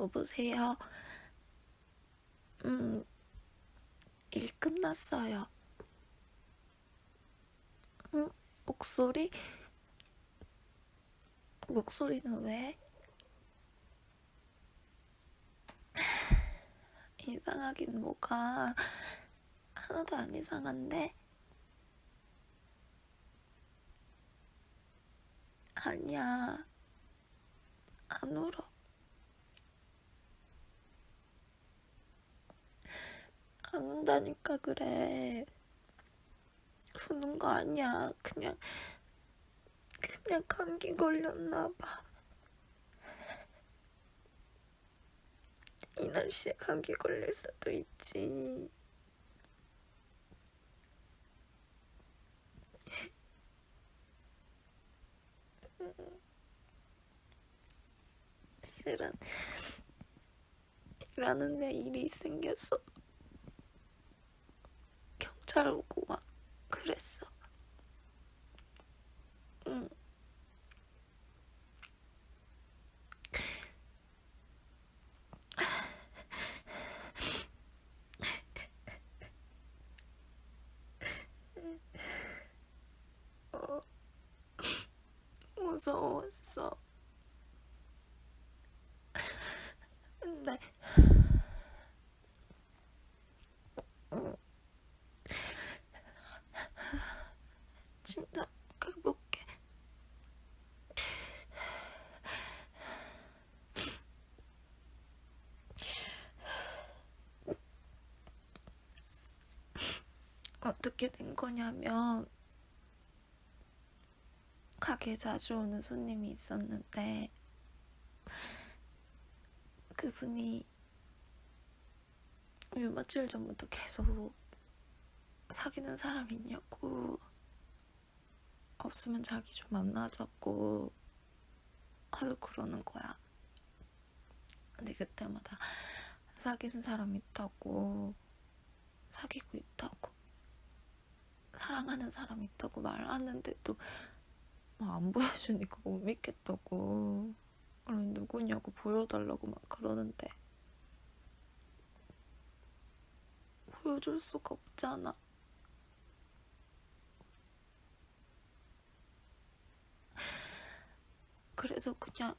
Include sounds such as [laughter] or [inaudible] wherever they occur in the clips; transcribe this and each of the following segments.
여보세요? 음, 일 끝났어요. 응? 목소리? 목소리는 왜? [sighs] 이상하긴 뭐가 하나도 안 이상한데? 아니야. 안 울어. 안 운다니까 그래. 우는 거 아니야. 그냥, 그냥 감기 걸렸나 봐. 이 날씨에 감기 걸릴 수도 있지. [laughs] 실은 일하는데 일이 생겼어. 경찰 오고 막 그랬어. 응. 어, 무서웠어. 근데 응. 진짜 가볼게. 어떻게 된 거냐면 가게 자주 오는 손님이 있었는데 그분이 요 며칠 전부터 계속 사귀는 사람 있냐고 없으면 자기 좀 만나자고 하도 그러는 거야. 근데 그때마다 사귀는 사람 있다고 사귀고 있다고 사랑하는 사람 있다고 말하는데도 막안 보여주니까 못 믿겠다고 그럼 누구냐고 보여달라고 막 그러는데 보여줄 수가 없잖아. 그래서 그냥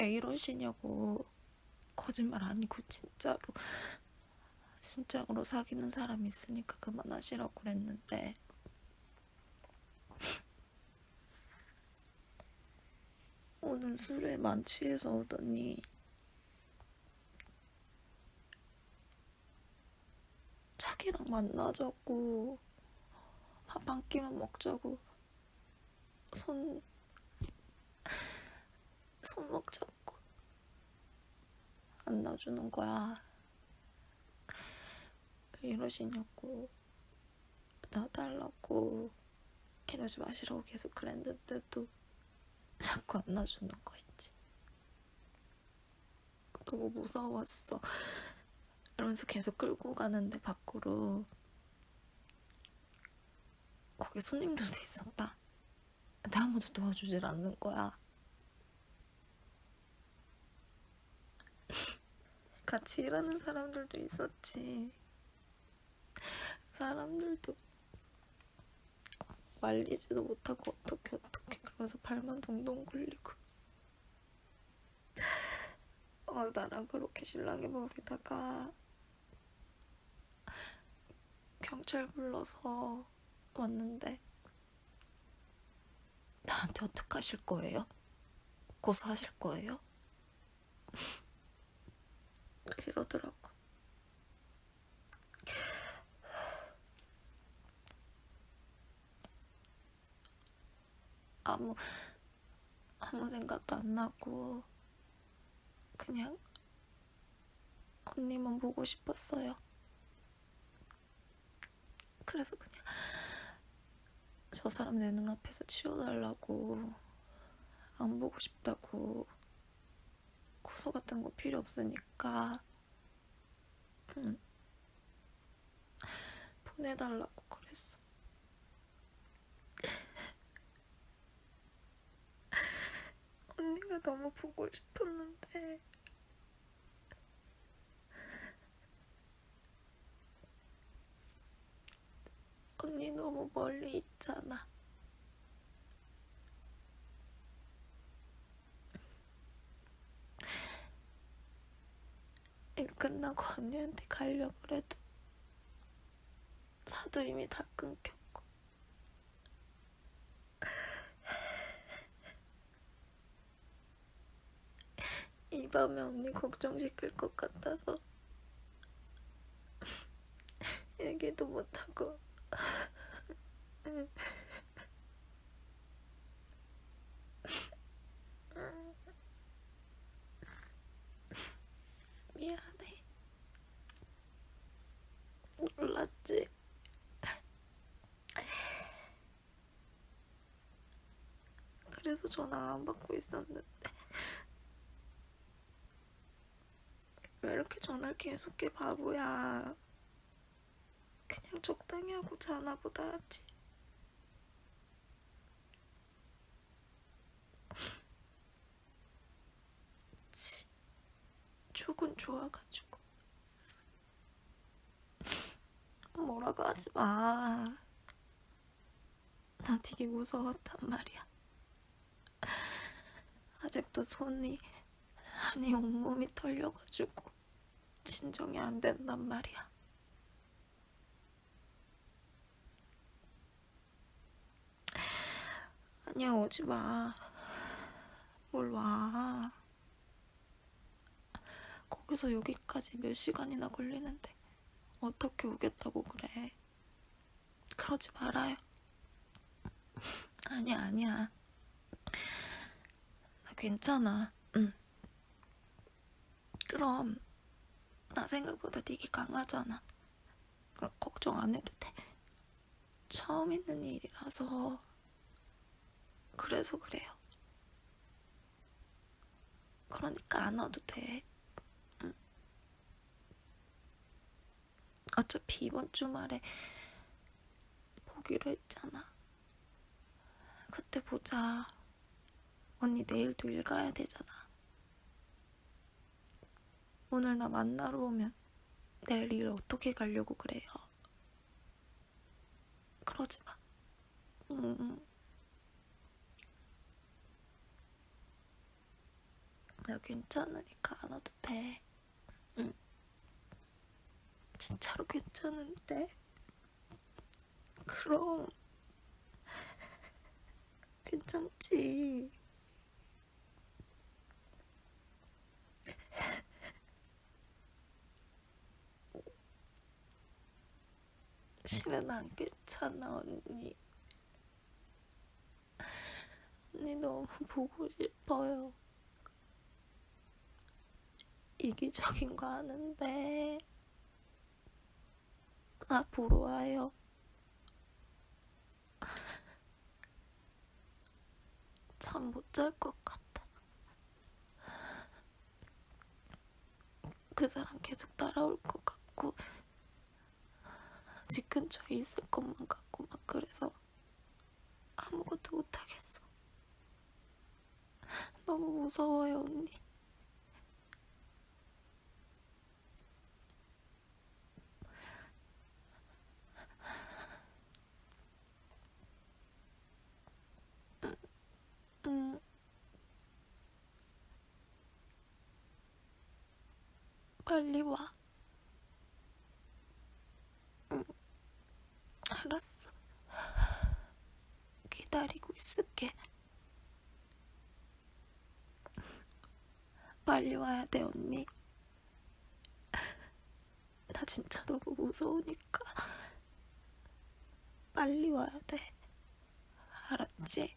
왜 이러시냐고 거짓말 아니고 진짜로 진짜로 사귀는 사람이 있으니까 그만하시라고 그랬는데 오늘 술에 만취해서 오더니 자기랑 만나자고 밥 한 끼만 먹자고 손 손목 잡고 안 놔주는 거야. 왜 이러시냐고 놔달라고 이러지 마시라고 계속 그랬는데도 자꾸 안 놔주는 거 있지. 너무 무서웠어. 이러면서 계속 끌고 가는데 밖으로 거기 손님들도 있었다. 근데 아무도 도와주질 않는 거야. [laughs] 같이 일하는 사람들도 있었지. 사람들도 말리지도 못하고 어떻게 어떻게 그러면서 발만 동동 굴리고 어, 나랑 그렇게 신랑이 버리다가 경찰 불러서 왔는데 나한테 어떡하실 거예요? 고소하실 거예요? [laughs] 이러더라고. 아무 아무 생각도 안 나고 그냥 언니만 보고 싶었어요. 그래서 그냥 저 사람 내 눈앞에서 치워달라고 안 보고 싶다고 고소 같은 거 필요 없으니까 응. 보내달라고 그랬어. 영상을 너무 보고 싶었는데. 언니 너무 멀리 있잖아. 일 끝나고 언니한테 가려고 해도 차도 이미 다 끊겨 밤에 언니 걱정시킬 것 같아서 [laughs] 얘기도 못하고. [laughs] 미안해. 몰랐지? 그래서 전화 안 받고 있었는데 왜 이렇게 전화를 계속해 바보야 그냥 적당히 하고 자나 보다 하지 치, 죽은 좋아가지고 뭐라고 하지 마. 나 되게 무서웠단 말이야. 아직도 손이 아니 온몸이 떨려가지고 진정이 안 된단 말이야. 아니야 오지 마. 뭘 와. 거기서 여기까지 몇 시간이나 걸리는데 어떻게 오겠다고 그래. 그러지 말아요. 아니야, 아니야. 나 괜찮아. 응. 그럼 나 생각보다 되게 강하잖아. 그럼 걱정 안 해도 돼. 처음 있는 일이라서 그래서 그래요. 그러니까 안 와도 돼. 응. 어차피 이번 주말에 보기로 했잖아. 그때 보자. 언니 내일도 일 가야 되잖아. 오늘 나 만나러 오면 내일 일 어떻게 가려고 그래요? 그러지 마. 응. 나 괜찮으니까 안 와도 돼. 응. 진짜로 괜찮은데? 그럼 괜찮지. 실은 안 괜찮아 언니. 언니 너무 보고 싶어요. 이기적인 거 아는데 나 보러 와요. 잠 못 잘 것 같아. 그 사람 계속 따라올 것 같고 집 근처에 있을 것만 같고 막 그래서 아무것도 못 하겠어. 너무 무서워요, 언니. 응. 빨리 와. 응. 알았어. 기다리고 있을게. 빨리 와야 돼, 언니. 나 진짜 너무 무서우니까. 빨리 와야 돼. 알았지?